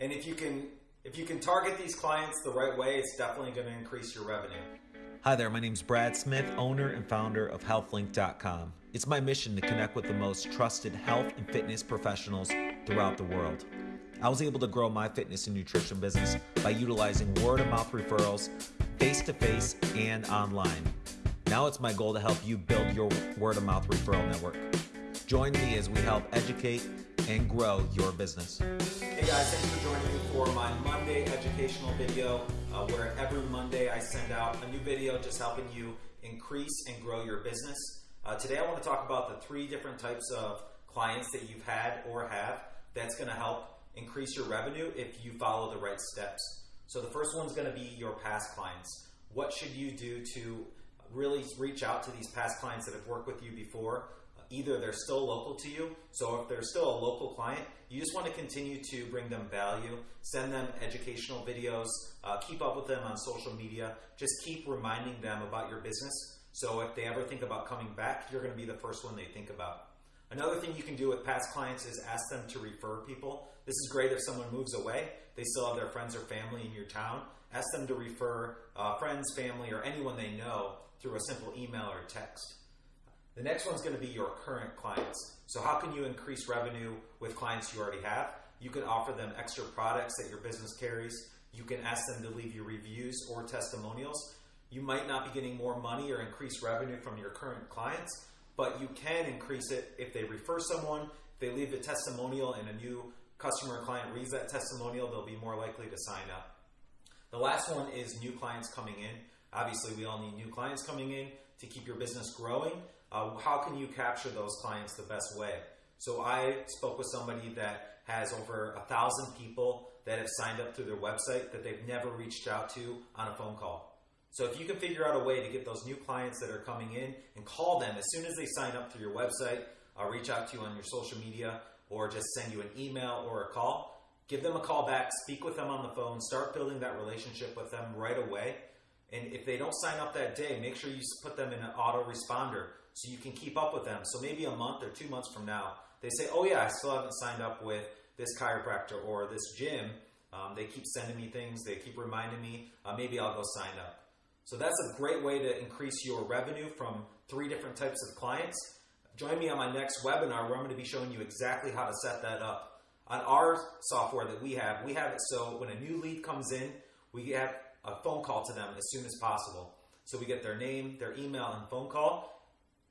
And if you can if you can target these clients the right way, it's definitely going to increase your revenue. Hi there, my name is Brad Smith, owner and founder of HealthLink.com. It's my mission to connect with the most trusted health and fitness professionals throughout the world. I was able to grow my fitness and nutrition business by utilizing word of mouth referrals, face to face, and online. Now it's my goal to help you build your word of mouth referral network. Join me as we help educate and grow your business. Hey guys, thank you for joining me for my Monday educational video uh, where every Monday I send out a new video just helping you increase and grow your business. Uh, today I want to talk about the three different types of clients that you've had or have that's going to help increase your revenue if you follow the right steps. So the first one's going to be your past clients. What should you do to really reach out to these past clients that have worked with you before either they're still local to you, so if they're still a local client, you just want to continue to bring them value, send them educational videos, uh, keep up with them on social media, just keep reminding them about your business. So if they ever think about coming back, you're going to be the first one they think about. Another thing you can do with past clients is ask them to refer people. This is great if someone moves away, they still have their friends or family in your town. Ask them to refer uh, friends, family, or anyone they know through a simple email or text. The next one's going to be your current clients. So how can you increase revenue with clients you already have? You can offer them extra products that your business carries. You can ask them to leave you reviews or testimonials. You might not be getting more money or increased revenue from your current clients, but you can increase it if they refer someone, if they leave a testimonial and a new customer or client reads that testimonial, they'll be more likely to sign up. The last one is new clients coming in. Obviously, we all need new clients coming in to keep your business growing. Uh, how can you capture those clients the best way? So I spoke with somebody that has over a thousand people that have signed up through their website that they've never reached out to on a phone call. So if you can figure out a way to get those new clients that are coming in and call them as soon as they sign up through your website, uh, reach out to you on your social media or just send you an email or a call, give them a call back, speak with them on the phone, start building that relationship with them right away. And if they don't sign up that day, make sure you put them in an autoresponder so you can keep up with them. So maybe a month or two months from now, they say, oh yeah, I still haven't signed up with this chiropractor or this gym. Um, they keep sending me things. They keep reminding me. Uh, maybe I'll go sign up. So that's a great way to increase your revenue from three different types of clients. Join me on my next webinar where I'm going to be showing you exactly how to set that up. On our software that we have, we have it so when a new lead comes in, we have a phone call to them as soon as possible. So we get their name, their email, and phone call,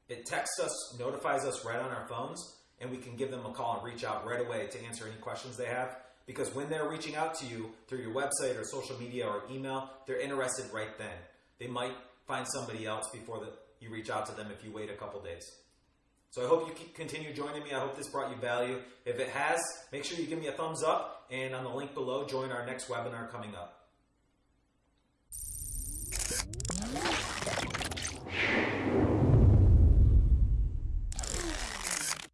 it texts us, notifies us right on our phones, and we can give them a call and reach out right away to answer any questions they have. Because when they're reaching out to you through your website or social media or email, they're interested right then. They might find somebody else before the, you reach out to them if you wait a couple days. So I hope you continue joining me. I hope this brought you value. If it has, make sure you give me a thumbs up and on the link below, join our next webinar coming up.